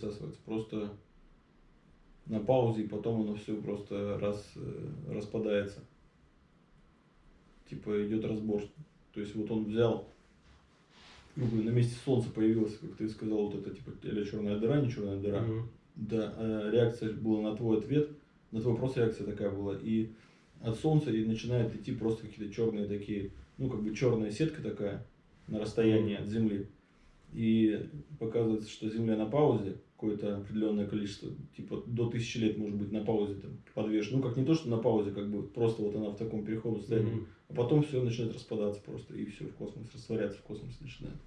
засасывается. Просто на паузе, и потом оно все просто раз, э, распадается. Типа идет разбор. То есть вот он взял, ну, на месте солнца появилась, как ты сказал, вот это типа или черная дыра, не черная дыра. Мгм. Да, а реакция была на твой ответ, на твой вопрос реакция такая была. И от солнца и начинает идти просто какие-то черные такие, ну как бы черная сетка такая на расстоянии от Земли. И показывается, что Земля на паузе, какое-то определенное количество, типа до тысячи лет может быть на паузе там подвешена. Ну как не то, что на паузе, как бы просто вот она в таком переходном состоянии. Мгм. А потом все начинает распадаться просто, и все в космос растворяться в космосе начинает.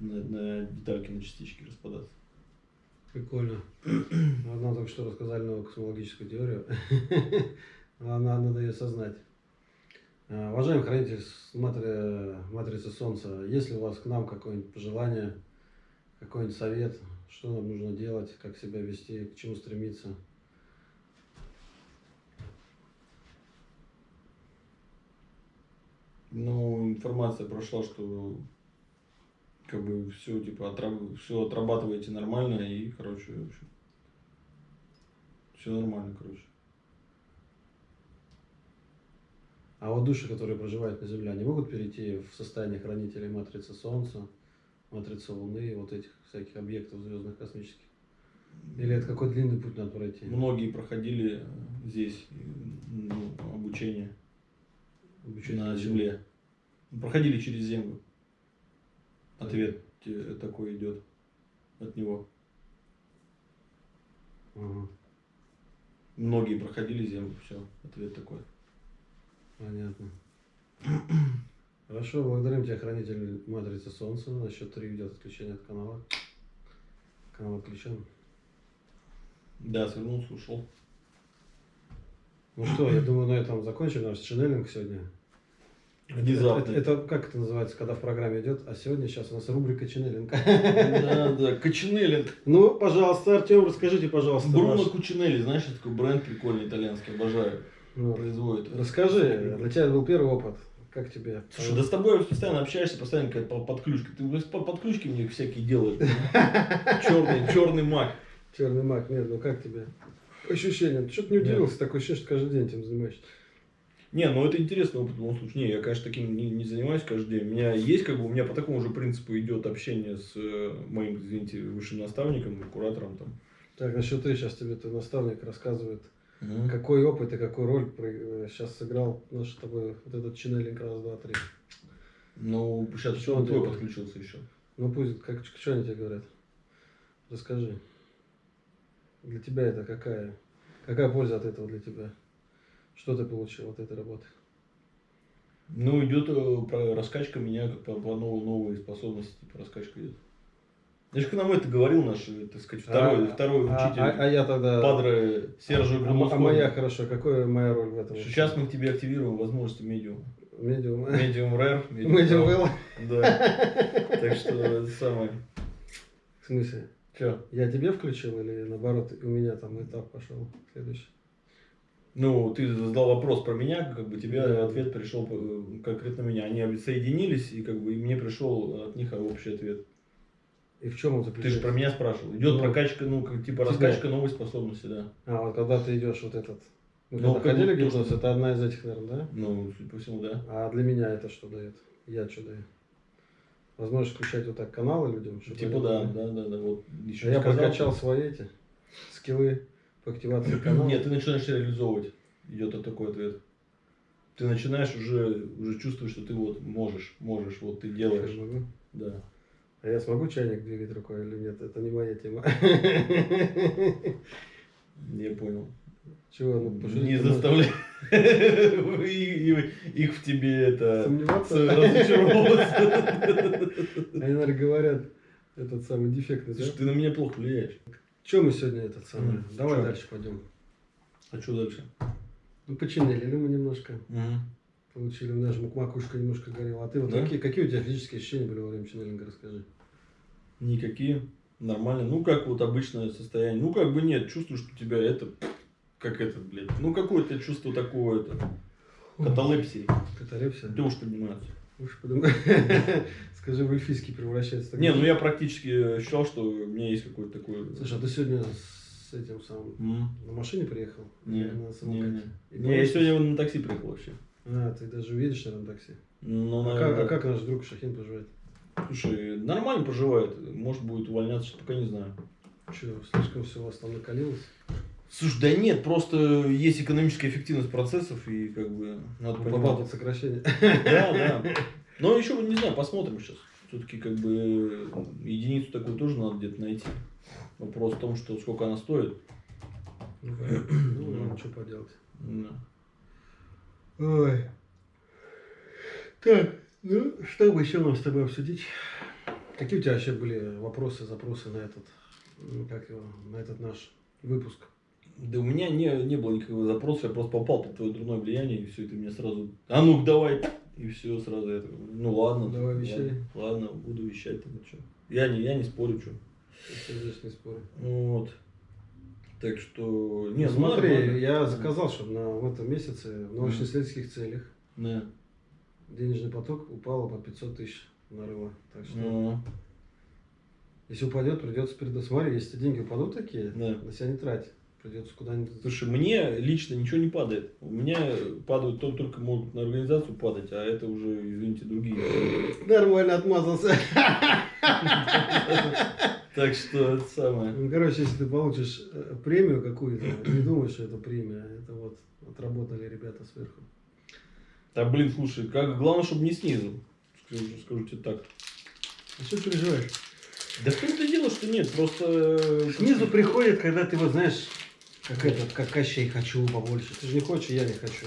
На, на детальки, на частички распадаться. Прикольно. Вот Нам только что рассказали новую космологическую теорию. Она, надо ее осознать. А, Уважаемый хранитель с матри- матрицы Солнца, есть ли у вас к нам какое-нибудь пожелание, какой-нибудь совет, что нам нужно делать, как себя вести, к чему стремиться? Ну, информация прошла, что как бы все типа все отрабатываете нормально и, короче, в общем, все нормально, короче. А вот души, которые проживают на Земле, они могут перейти в состояние хранителей матрицы Солнца, матрицы Луны, вот этих всяких объектов звездных космических? Или это какой длинный путь надо пройти? Многие проходили здесь ну, обучение Обучение на Земле. Проходили через Землю. Ответ те- такой идет от него. Ага, Многие проходили Землю, все, ответ такой. понятно. Хорошо, благодарим тебя, хранитель матрицы Солнца. На счет три идет отключение от канала. Канал отключен. Да, свернулся, ушел. Ну что, я думаю, на этом закончим наш ченнелинг сегодня. Внезапно. Это, это как это называется, когда в программе идет? А сегодня сейчас у нас рубрика ченнелинг. Да, да, Кочинелли. Ну, пожалуйста, Артем, расскажите, пожалуйста. Бруно ваш- Кучинелли, знаешь, это такой бренд прикольный итальянский, обожаю. ну, Производит. Расскажи, для тебя был первый опыт. Как тебе? Слушай, да с тобой постоянно общаешься, постоянно какая-то по- подключка. Ты подключки мне всякие делаешь. Черный, черный маг. Черный маг, нет, ну как тебе? Ощущение. Ты что-то не удивился, такое ощущение, что каждый день этим занимаешься. Не, ну это интересный опыт в любом случае. Не, я, конечно, таким не, не занимаюсь каждый день. У меня есть, как бы, у меня по такому же принципу идет общение с э, моим, извините, высшим наставником, куратором там. Так, насчет ты сейчас тебе твой наставник рассказывает, Мгм. какой опыт и какую роль сейчас сыграл наш с тобой вот этот ченнелинг раз, два, три. Ну, сейчас Что он твой делает? подключился еще. Ну пусть, как, что они тебе говорят? Расскажи. Для тебя это какая? Какая польза от этого для тебя? Что ты получил от этой работы? Ну, идет э, раскачка меня как по, по новой, новые способности, типа раскачка идет. Я же к нам это говорил наш, э, так сказать, второй, А, второй а- учитель, А, а я тогда... падре Сержа а, а Грунускова. моя, хорошо, какая моя роль в этом? Сейчас мы к тебе активируем возможности медиума. Медиум. Медиум рэр, Медиум был? Да. Так что это самое. В смысле? Че? Я тебе включил или наоборот у меня там этап пошел следующий? Ну, ты задал вопрос про меня, как бы тебе Да. ответ пришел э, конкретно меня. Они соединились, и как бы и мне пришел от них общий ответ. И в чем он Ты заключается? же про меня спрашивал. Идет Ну, прокачка, ну, как типа тебя. раскачка новой способности, да. А, вот когда ты идешь вот этот... Мы Ну, когда ходили гипноз, что- это одна из этих, наверное, да? Ну, судя по всему, да. А для меня это что дает? Я что даю? Возможность включать вот так каналы людям? чтобы Типа да, да, да, да. Вот еще А я сказал, прокачал что- свои эти скиллы по активации канала. Нет, ты начинаешь реализовывать. Идет вот такой ответ. Ты начинаешь уже, уже чувствовать, что ты вот можешь, можешь, вот ты делаешь. Да. А я смогу чайник двигать рукой или нет? Это не моя тема. Я понял. Чего? Ну, Не заставляй их в тебе это Сомневаться? разочаровываться. Они, наверное, говорят, этот самый дефектный, да? Слушай, ты на меня плохо влияешь. Че мы сегодня этот самый? Давай дальше пойдем. А что дальше? Ну, починили мы немножко. Получили, у нас же макушка немножко горела. А ты вот какие, какие у тебя физические ощущения были во время ченнелинга, расскажи. Никакие. Нормально. Ну, как вот обычное состояние. Ну, как бы нет. Чувствую, что у тебя это... Как это, блядь. Ну, какое-то чувство такое это. Каталепсии. Каталепсия? Ты уж подниматься. Уж подумай. Скажи, в эльфийский превращается. так Не, ну я практически считал, что у меня есть какой-то такой... Слушай, а ты сегодня с этим самым М. на машине приехал? Не, на не, не. И Не, я сегодня на такси приехал вообще. А, ты даже уедешь, наверное, на такси. Ну, А как, наверное, а как наш друг Шахин поживает? Слушай, нормально поживает. Может, будет увольняться, пока не знаю. Че, слишком все у вас там накалилось? Слушай, да нет, просто есть экономическая эффективность процессов, и как бы надо Попал понимать. под сокращение. Да, да. Но еще не знаю, посмотрим сейчас. Все-таки как бы единицу такую тоже надо где-то найти. Вопрос в том, что сколько она стоит. Ну, понятно. ну, ладно, что поделать. Да. Ой. Так, ну, что бы еще нам с тобой обсудить? Какие у тебя вообще были вопросы, запросы на этот, ну, как его, на этот наш выпуск? Да у меня не, не было никакого запроса, я просто попал под твое дурное влияние, и все, и ты мне сразу, а ну давай, и все, сразу я такой, ну ладно. Давай вещай. Ладно, буду вещать, там, что. Я не, я не спорю, что. Здесь не спорю. Вот. Так что, не, ну, смотри, нормально. я заказал, чтобы на, в этом месяце в научно-исследовательских целях Да. Денежный поток упал по 500 тысяч нарыва. Так что, Ну, если упадет, придется передать. Смотри, если деньги упадут такие, Да. на себя не трать. Придется куда-нибудь... Слушай, мне лично ничего не падает. У меня падают то, только могут на организацию падать, а это уже, извините, другие. Нормально отмазался. Так что это самое. Ну, короче, если ты получишь э, премию какую-то, не думай, что это премия. Это вот отработали ребята сверху. Да блин, слушай, как главное, чтобы не снизу. Скажу, скажу тебе так. А что переживаешь? Да в том-то дело, что нет, просто... э, Снизу приходит, когда ты вот знаешь, как этот, как Кощей хочу побольше. Ты же не хочешь, я не хочу.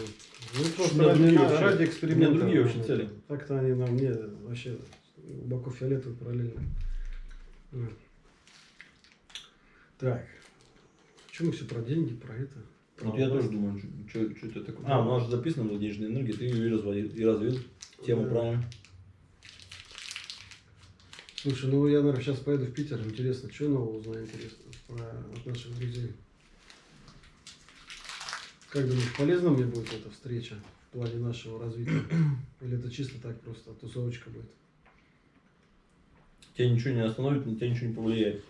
Ну, просто ради, другие на- ради у эксперимента. меня другие вообще цели. Так-то они на мне вообще глубоко фиолетовые параллельно. Так. Чем мы все про деньги, про это? Про Вот я тоже думаю, что это такое. А, у нас же записано было денежная энергия, ты ее и разводил, и развил. Тему правильно. Слушай, ну я, наверное, сейчас поеду в Питер. Интересно, что нового узнаю интересно про от наших друзей. Как думаешь, полезна мне будет эта встреча в плане нашего развития? Или это чисто так просто тусовочка будет? Тебя ничего не остановит, на тебя ничего не повлияет.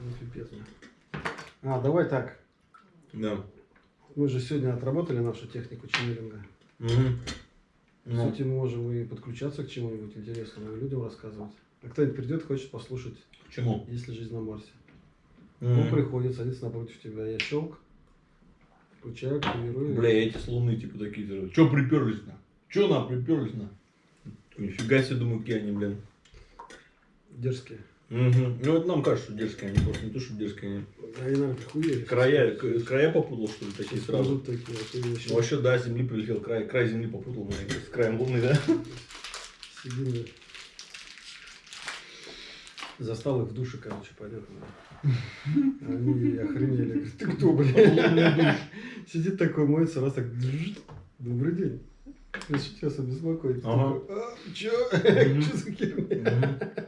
Ну, пипец. А, давай так. Да. Мы же сегодня отработали нашу технику ченнелинга. Угу. По сути, мы можем и подключаться к чему-нибудь интересному и людям рассказывать. А кто-нибудь придет, хочет послушать, чему? есть ли жизнь на Марсе. Мгм. Он приходит, садится напротив тебя, я щелк, включаю, активирую. Бля, эти с луны типа такие, типа, чё приперлись на? Чё нам приперлись на? Нифига себе, думаю, какие они, блин. Дерзкие. Мгм. Ну, это нам кажется, что дерзкие они, просто не то, что дерзкие они. Они, наверное, прихуели. Края, края попутал, что ли, такие сразу? Сразу такие, вообще Ну, вообще, да, земли прилетел, край, край земли попутал, наверное, с краем луны, да? сидим. Застал их в душе, короче, пойдет. Они охренели. Ты кто, блядь? Сидит такой, моется, раз так. Добрый день. Я сейчас обеспокоить. Ага. «А, Чё? Чё за херня?